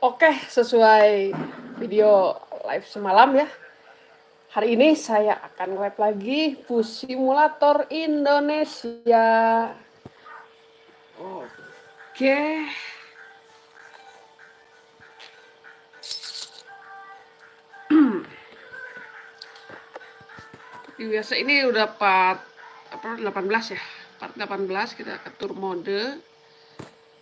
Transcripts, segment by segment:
Oke, sesuai video live semalam ya. Hari ini saya akan live lagi Bus Simulator Indonesia. Oke. Biasa ini udah part apa 18 ya. Part 18 kita atur mode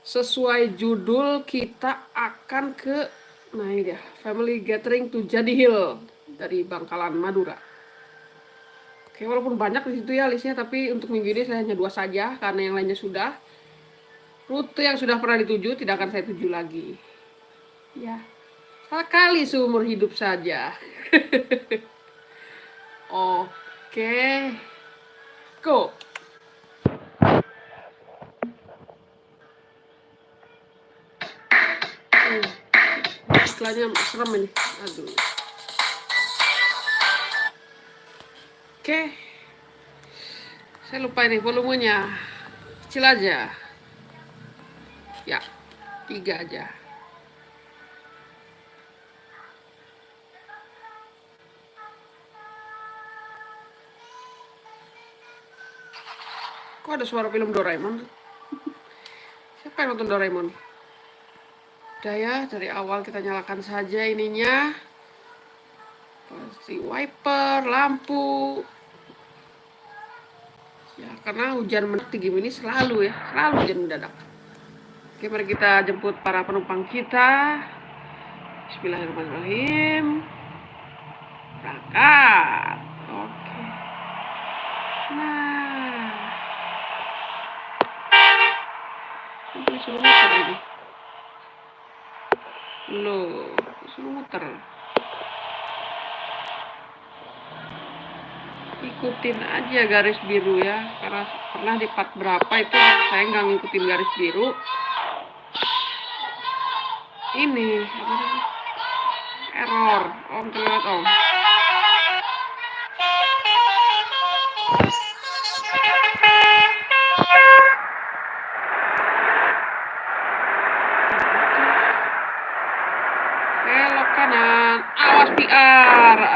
sesuai judul kita akan ke nah ini dia family gathering to Jadi Hill dari Bangkalan Madura. Oke walaupun banyak di situ ya listnya tapi untuk minggu ini saya hanya dua saja karena yang lainnya sudah. Rute yang sudah pernah dituju tidak akan saya tuju lagi. Ya sekali seumur hidup saja. Oke go iklannya serem ini. Aduh. Oke. Saya lupa ini volumenya. Kecil aja. Ya tiga aja. Kok ada suara film Doraemon? Siapa yang nonton Doraemon udah ya dari awal kita nyalakan saja ininya. Pasti wiper lampu. Ya karena hujan mendadak gini selalu ya selalu hujan mendadak. Oke mari kita jemput para penumpang kita. Bismillahirrahmanirrahim. Berangkat. Oke. Nah. Ini suruh ini Loh, suruh muter. Ikutin aja garis biru ya. Karena pernah di part berapa itu saya nggak ngikutin garis biru. Ini, Error. Om terlihat om.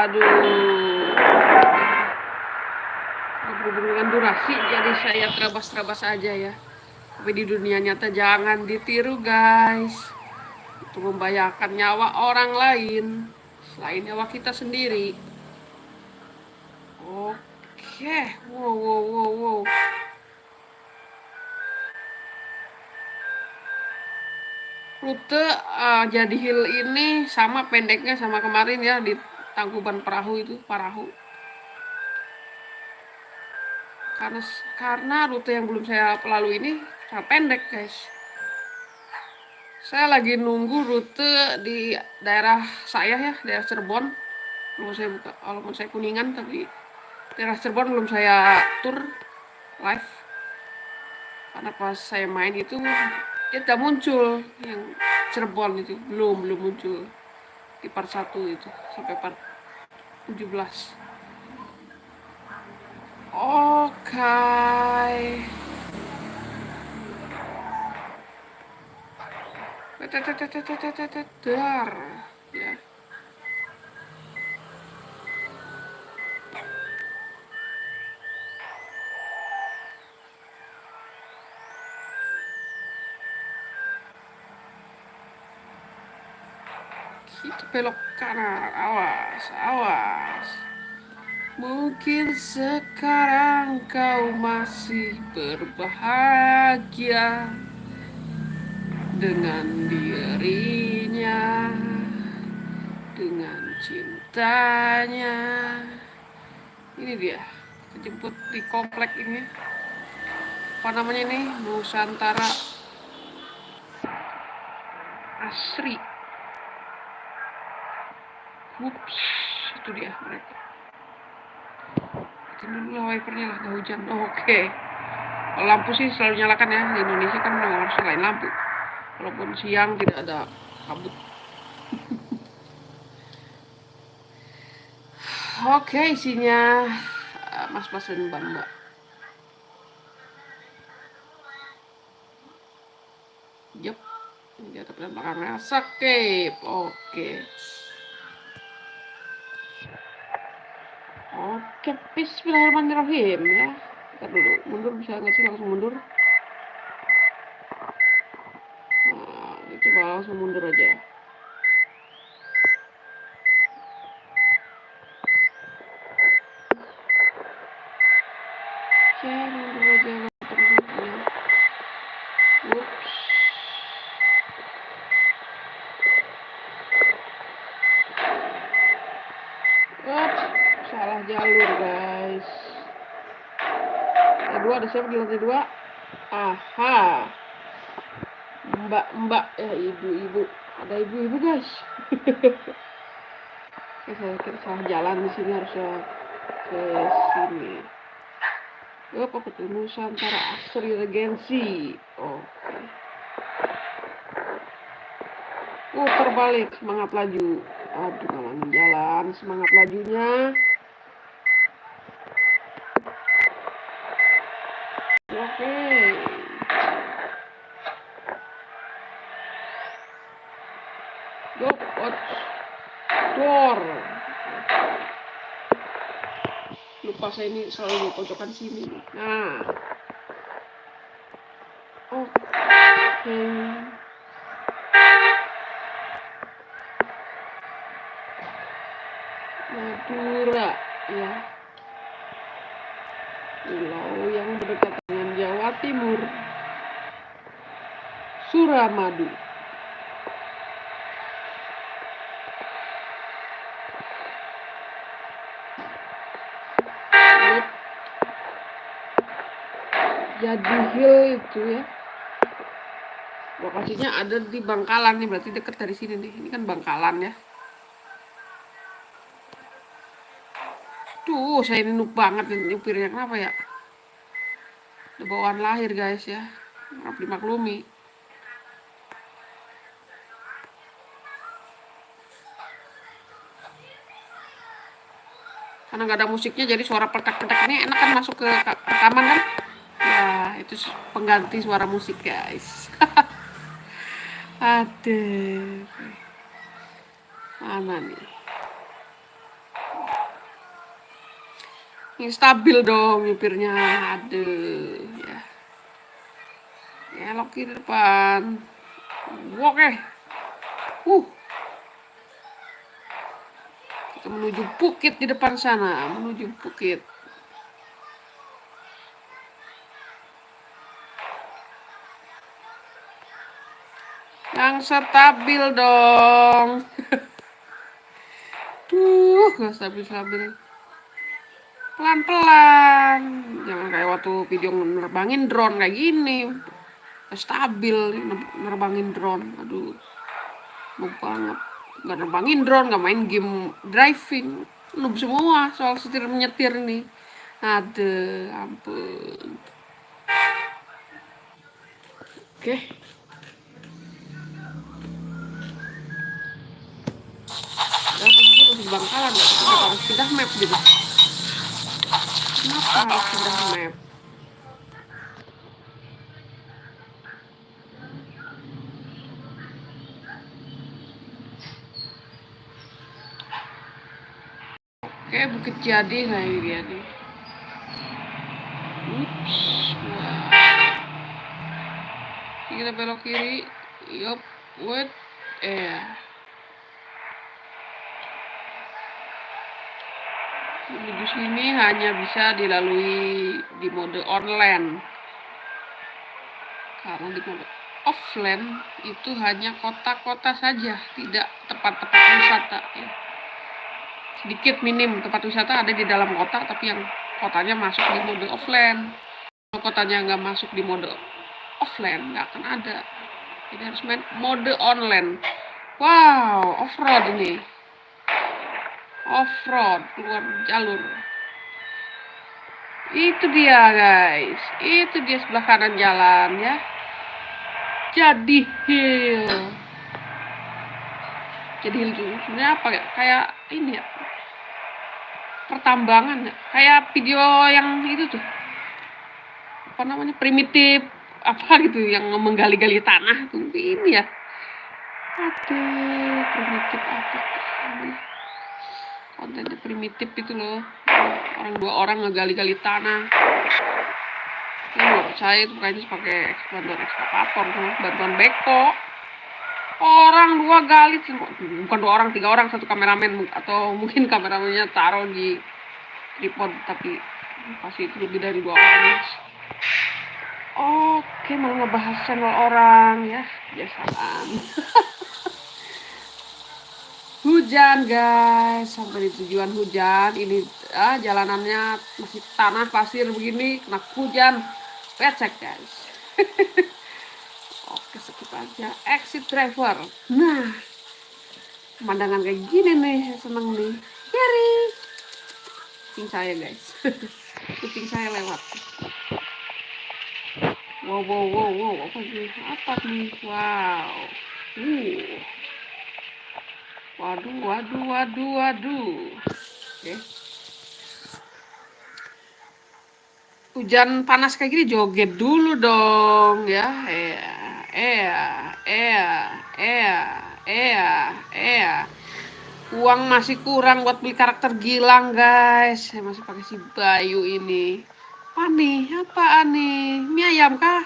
Aduh. Berhubung dengan durasi jadi saya terabas-terabas aja ya. Tapi di dunia nyata jangan ditiru guys. Itu membahayakan nyawa orang lain selain nyawa kita sendiri. Oke. Wow wow wow wow. Rute uh, jadi hill ini sama pendeknya sama kemarin ya di Tangkuban Perahu itu Parahu karena karena rute yang belum saya lalui ini sangat pendek guys. Saya lagi nunggu rute di daerah saya ya daerah Cirebon. Belum saya buka walaupun saya kuningan tapi daerah Cirebon belum saya tur live. Karena pas saya main itu tidak muncul yang Cirebon itu. Belum belum muncul di part 1 itu sampai part 17 oke okay. dar belok kanan, awas, awas. Mungkin sekarang kau masih berbahagia dengan dirinya, dengan cintanya. Ini dia, jemput di komplek ini. Apa namanya ini? Nusantara Asri. Ups, itu dia mereka. Ini dulu wipernya lah, nggak hujan. Oh, Oke. Okay. lampu sih selalu nyalakan ya. Di Indonesia kan memang harus selain lampu. Walaupun siang tidak ada kabut. Oke, okay, isinya eh, mas-mas dan mbak-mbak. Ini ada dan belakangnya skip oke oke bismillahirrahmanirrahim ya. Kita dulu mundur bisa nggak sih langsung mundur? Nah, coba langsung mundur aja jalur guys lantai dua ada siapa di lantai dua? Aha. Mbak mbak. Ya ibu-ibu ada ibu-ibu guys. Oke, saya kira salah jalan di sini harusnya ke sini. Oh, apa tuh? Nusantara Asri Regensi. Oke. Uh terbalik semangat laju. Aduh malah jalan. Semangat lajunya door lupa saya ini selalu di pojokan sini. Nah. Oke. Okay. Madura ya. Pulau yang berdekatan dengan Jawa Timur. Suramadu jadi hill itu ya. Lokasinya ada di Bangkalan nih berarti deket dari sini nih. Ini kan Bangkalan ya. Tuh saya ini nuk banget nyupirnya. Kenapa ya? Udah bawaan lahir guys ya. Harap dimaklumi karena nggak ada musiknya jadi suara petak-petak ini enak kan masuk ke rekaman kan itu pengganti suara musik guys. Ada mana nih. Ini stabil dong nyupirnya. Ada ya. Elok kiri depan. Oke uh. Kita menuju bukit di depan sana menuju bukit Yang stabil dong. Tuh, gak stabil-stabil. Pelan-pelan. Jangan kayak waktu video nerbangin drone kayak gini. Stabil nerbangin drone. Aduh. Mau banget. Gak nerbangin drone, gak main game driving. Noob semua soal setir menyetir ini. Ada, ampun. Oke. Okay. Di Bangkalan ya kenapa harus pindah map gitu kenapa harus pindah map Oke, Bukit Jadi nah ini dia nih. Ups, wah. Kita belok kiri. Yup, wait. Eh. Menuju sini hanya bisa dilalui di mode online. Karena di mode offline itu hanya kota-kota saja tidak tempat-tempat wisata ya. sedikit minim tempat wisata ada di dalam kota tapi yang kotanya masuk di mode offline. Kalau kotanya nggak masuk di mode offline nggak akan ada. Jadi harus main mode online. Wow off road ini off-road keluar jalur. Itu dia guys. Itu dia sebelah kanan jalan ya. Jadi hill. Jadi hill itu sebenarnya apa ya? Kayak ini ya. Pertambangan ya. Kayak video yang itu tuh. Apa namanya? Primitif apa gitu yang menggali-gali tanah tuh. Ini ya. Aduh primitif apa kontennya primitif itu loh. Orang dua orang ngegali-gali tanah. Saya nggak percaya itu kayaknya pakai bantuan ekskavator bantuan beko. Orang dua gali bukan dua orang tiga orang satu kameramen atau mungkin kameramennya taruh di tripod tapi pasti itu lebih dari dua orang oke mau ngebahas channel orang ya. Biasaan hujan guys. Sampai di tujuan hujan. Ini ah, jalanannya masih tanah pasir begini kena hujan. Becek guys. Oke skip aja. Exit driver. Nah pemandangan kayak gini nih seneng nih. Yari kucing saya guys. Kucing saya lewat. Wow wow wow wow. Apa nih apa nih? Wow. Uh waduh waduh waduh waduh. Oke. Okay. hujan panas kayak gini joget dulu dong ya. Iya iya iya iya iya iya uang masih kurang buat beli karakter Gilang guys. Saya masih pakai si Bayu ini. Apa nih? Apa nih? Mie ayam kah?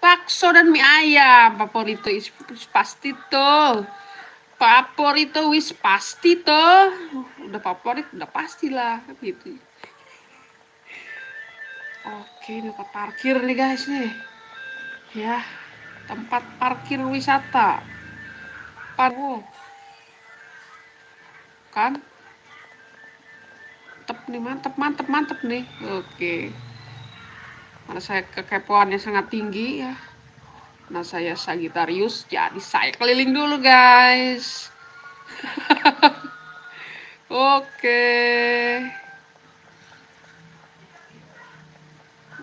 Bakso dan mie ayam. Favorito pasti tuh favorito wis pasti tuh udah favorit udah pastilah gitu Oke, tempat parkir nih guys nih. Ya, tempat parkir wisata. Wow. Kan? Mantep nih, mantep, mantep, mantep nih. Oke. Karena saya kekepoannya sangat tinggi ya. Nah saya Sagittarius, jadi saya keliling dulu guys. Oke.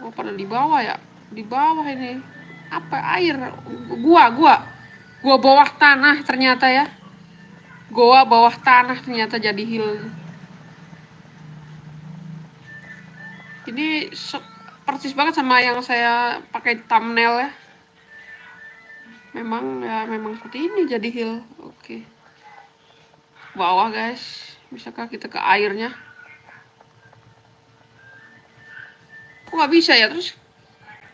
Oh, pada di bawah ya? Di bawah ini. Apa air? Gua, gua. Gua bawah tanah ternyata ya. Gua bawah tanah ternyata jadi hill. Ini persis banget sama yang saya pakai thumbnail ya. Memang ya memang seperti ini jadi hill. Oke. Bawah guys. Bisakah kita ke airnya? kok nggak bisa ya terus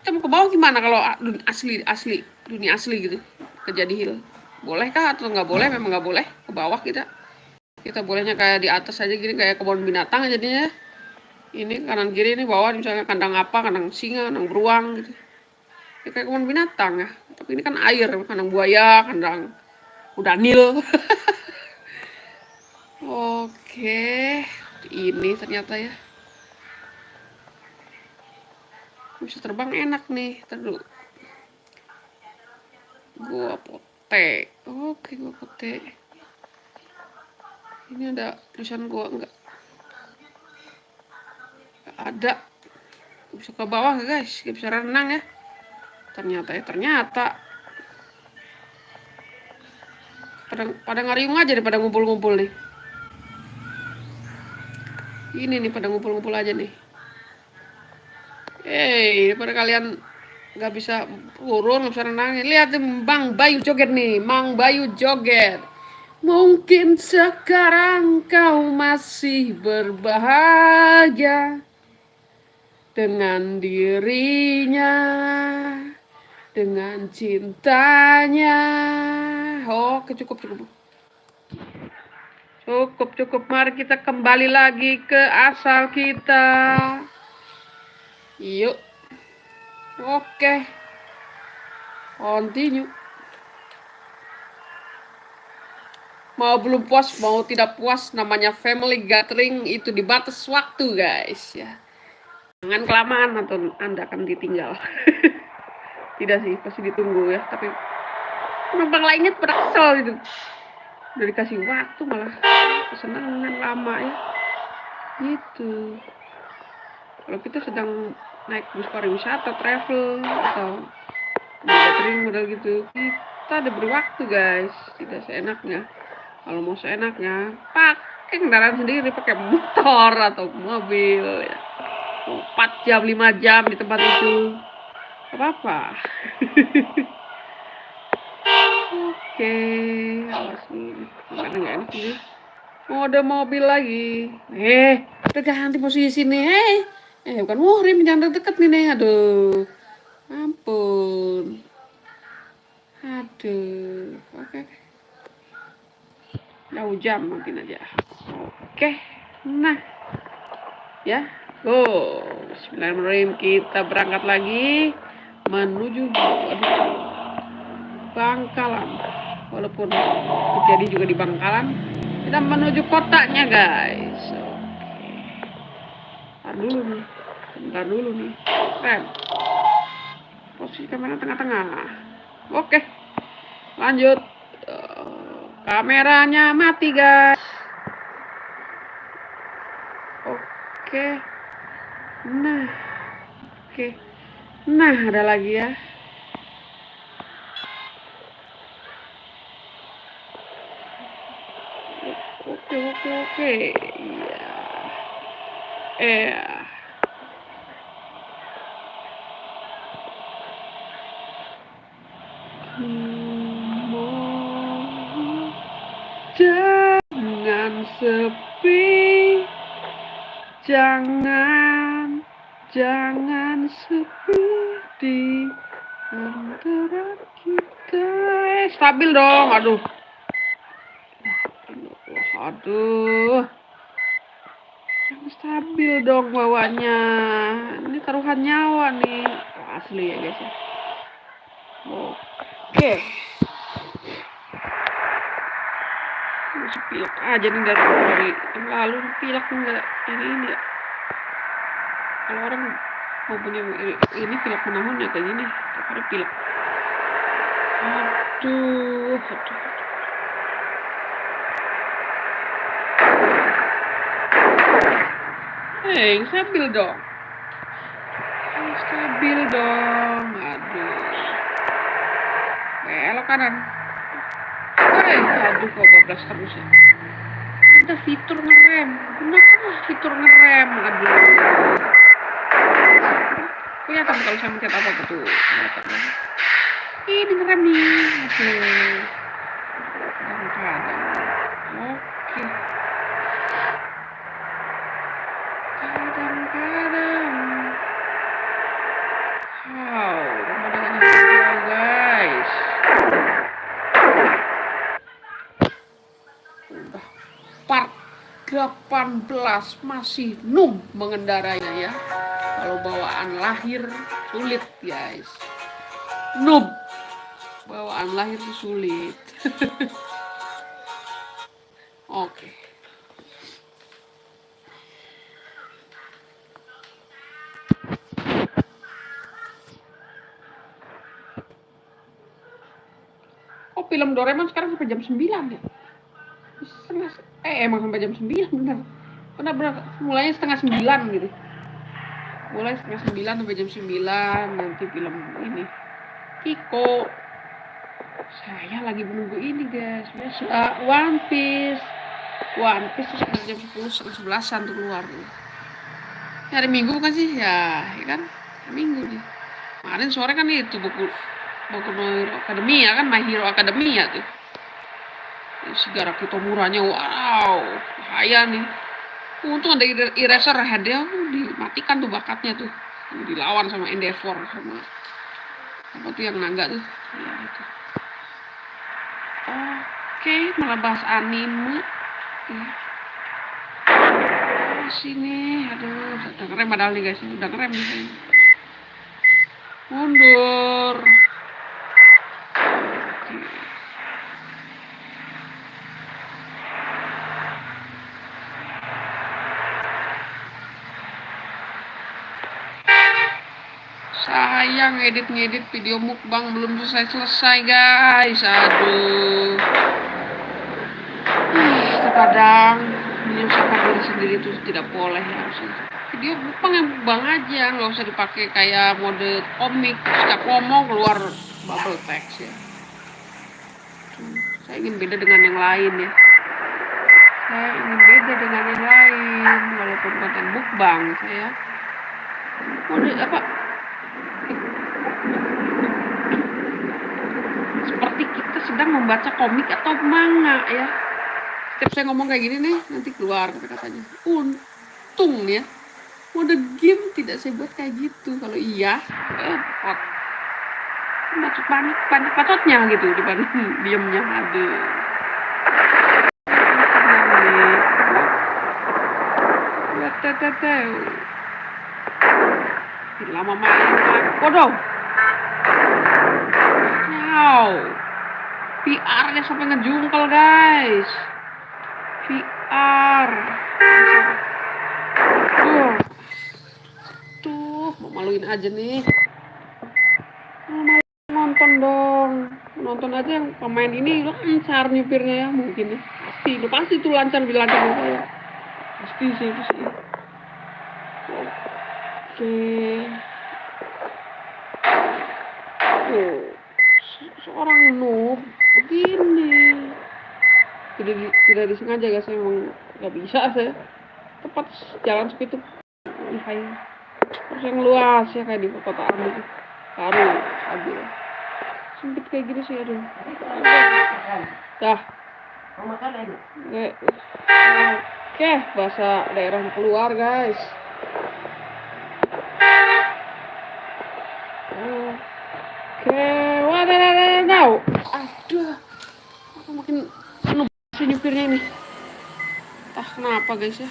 kita mau ke bawah gimana kalau dunia asli asli dunia asli gitu kejadi hill boleh kah atau nggak boleh memang nggak boleh ke bawah kita kita bolehnya kayak di atas aja gini kayak kebun binatang jadinya ini kanan kiri ini bawah misalnya kandang apa kandang singa kandang beruang gitu ya kayak kebun binatang ya. Tapi ini kan air kandang buaya kandang udah nil oke ini ternyata ya. Bisa terbang enak nih terus gua pote. Oke gua pote. Ini ada tulisan gua enggak. Ada. Bisa ke bawah guys. Gak bisa renang ya ternyata ya ternyata pada pada ngariung aja pada ngumpul-ngumpul nih ini nih pada ngumpul-ngumpul aja nih Hei, daripada kalian nggak bisa turun, nggak bisa renang. Lihat Bang Bayu joget nih, Mang Bayu joget. Mungkin sekarang kau masih berbahagia dengan dirinya, dengan cintanya. Oke, cukup, cukup. Cukup, cukup. Mari kita kembali lagi ke asal kita. Yuk. Oke. Continue. Mau belum puas, mau tidak puas, namanya family gathering itu dibatas waktu, guys. Ya. Jangan kelamaan atau Anda akan ditinggal. tidak sih, pasti ditunggu ya. Tapi penumpang lainnya kesel gitu. Udah dikasih waktu malah kesenangan lama ya. Gitu kalau kita sedang naik bus pariwisata travel atau gathering model gitu kita ada beri waktu guys tidak seenaknya kalau mau seenaknya pakai kendaraan sendiri pakai motor atau mobil ya 4 jam 5 jam di tempat itu apa apa Oke, ini. Nggak nggak enak. Oh, ada mobil lagi. Eh, kita ganti posisi nih. Eh, eh bukan muhrim, jangan deket nih nih. Aduh, ampun. Aduh, oke. Jauh jam mungkin aja. Oke, nah, ya. Oh, Bismillahirrahmanirrahim. Kita berangkat lagi menuju Bangkalan. Walaupun terjadi juga di Bangkalan, kita menuju kotanya, guys. Bentar dulu nih. Bentar dulu nih. Rem. Posisi kamera tengah-tengah. Oke. Lanjut. Kameranya mati, guys. Oke. Nah. Oke. Nah, ada lagi ya. oke oke oke iya. Eh stabil dong aduh Aduh. Yang stabil dong bawanya. Ini taruhan nyawa nih. asli ya guys ya. Oke. Pilek aja nih dari, dari yang lalu pilek enggak ini ini ya. Kalau orang mau punya ini pilek menahun ya kayak gini. Tapi pilek. Aduh, aduh. Hei, stabil dong. Stabil dong. Aduh. Belok kanan. Hei, aduh kok bablas terus ya. Ada fitur ngerem. Gunakanlah fitur ngerem. Aduh. Kelihatan kalau saya mencet apa betul. Kelihatan. Ini ngerem nih. Oke. pemandangannya guys udah part 18 masih num mengendarainya ya kalau bawaan lahir sulit guys noob bawaan lahir sulit. Oke. Okay. film Doraemon sekarang sampai jam 9 ya? Setengah eh emang sampai jam 9 bener. Bener bener. Mulainya setengah 9 gitu. Mulai setengah 9 sampai jam 9 nanti film ini. Kiko saya lagi menunggu ini guys. Biasa uh, One Piece. One Piece sekitar jam 10 setengah 11an tuh keluar hari Minggu bukan sih? Ya, ya kan? Hari Minggu nih. Kemarin sore kan itu buku Boku no Hero Academia kan? My Hero Academia tuh. Si Garaki Tomuranya wow bahaya nih. Untung ada eraser head ya dimatikan tuh bakatnya tuh. Dilawan sama Endeavor sama apa tuh yang naga tuh? Ya itu oke malah bahas anime. Ya. sini. Aduh udah ngerem padahal nih guys. Udah ngerem nih. Mundur. Sayang edit-ngedit video mukbang belum selesai-selesai guys. Aduh Ih, terkadang menyusahkan diri sendiri itu tidak boleh ya. Harusnya mukbang yang mukbang aja nggak usah dipakai kayak mode komik setiap ngomong keluar bubble text ya. Saya ingin beda dengan yang lain ya. Saya ingin beda dengan yang lain walaupun konten mukbang saya mode apa? Seperti kita sedang membaca komik atau manga ya setiap saya ngomong kayak gini nih nanti keluar kata-katanya untung ya mode game tidak saya buat kayak gitu. Kalau iya eh, banyak banyak banyak patotnya gitu dibanding diemnya aduh. Lama main waduh. Wow. PR nya sampai ngejungkel guys VR tuh tuh mau maluin aja nih. Mau nonton dong. Nonton aja yang pemain ini lancar nyupirnya ya mungkin ya. Pasti itu pasti tuh lancar lebih lancar saya pasti sih sih oke. Oh seorang noob begini tidak tidak disengaja guys. Emang nggak bisa. Saya tepat jalan sepi itu. Hai. Terus yang luas ya kayak di kota Army baru aduh sempit kayak gini sih aduh. Dah. Oke oke bahasa daerah keluar guys. Oke. Wadaw aduh. Aku makin si nyupirnya ini. Entah kenapa guys ya.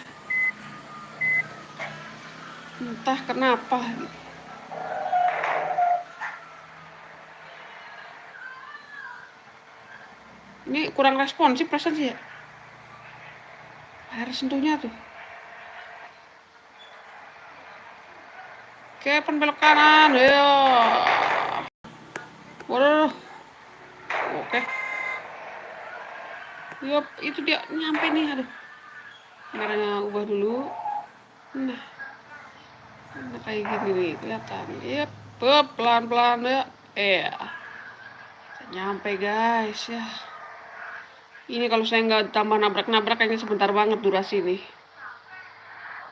Entah kenapa. Ini kurang responsif perasaan sih ya. Air sentuhnya tuh. Oke penbelok kanan. Ya waduh oke Yup, itu dia nyampe nih aduh kameranya ubah dulu nah nah kayak gini nih kelihatan yep pelan pelan ya eh nyampe guys ya ini kalau saya nggak tambah nabrak-nabrak kayaknya sebentar banget durasi nih.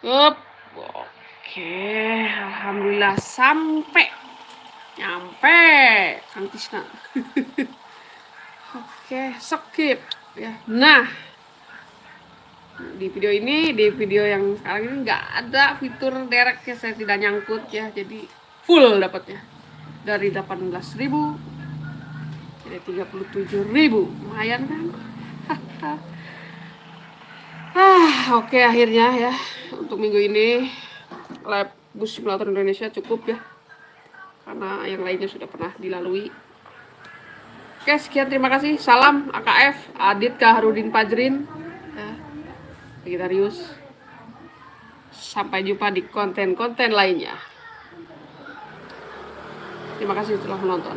Yup. Oke, alhamdulillah sampai. Nyampe, Kang Tisna. Oke, skip ya. Nah, di video ini, di video yang sekarang ini nggak ada fitur derek ya, saya tidak nyangkut ya, jadi full dapatnya. Dari 18.000 jadi 37.000 lumayan kan? Ah oke okay, akhirnya ya. Untuk minggu ini lab bus simulator Indonesia cukup ya. Karena yang lainnya sudah pernah dilalui oke sekian terima kasih. Salam AKF Adit Kaharudin Pajrin. Ya, Vegetarius. Sampai jumpa di konten-konten lainnya. Terima kasih telah menonton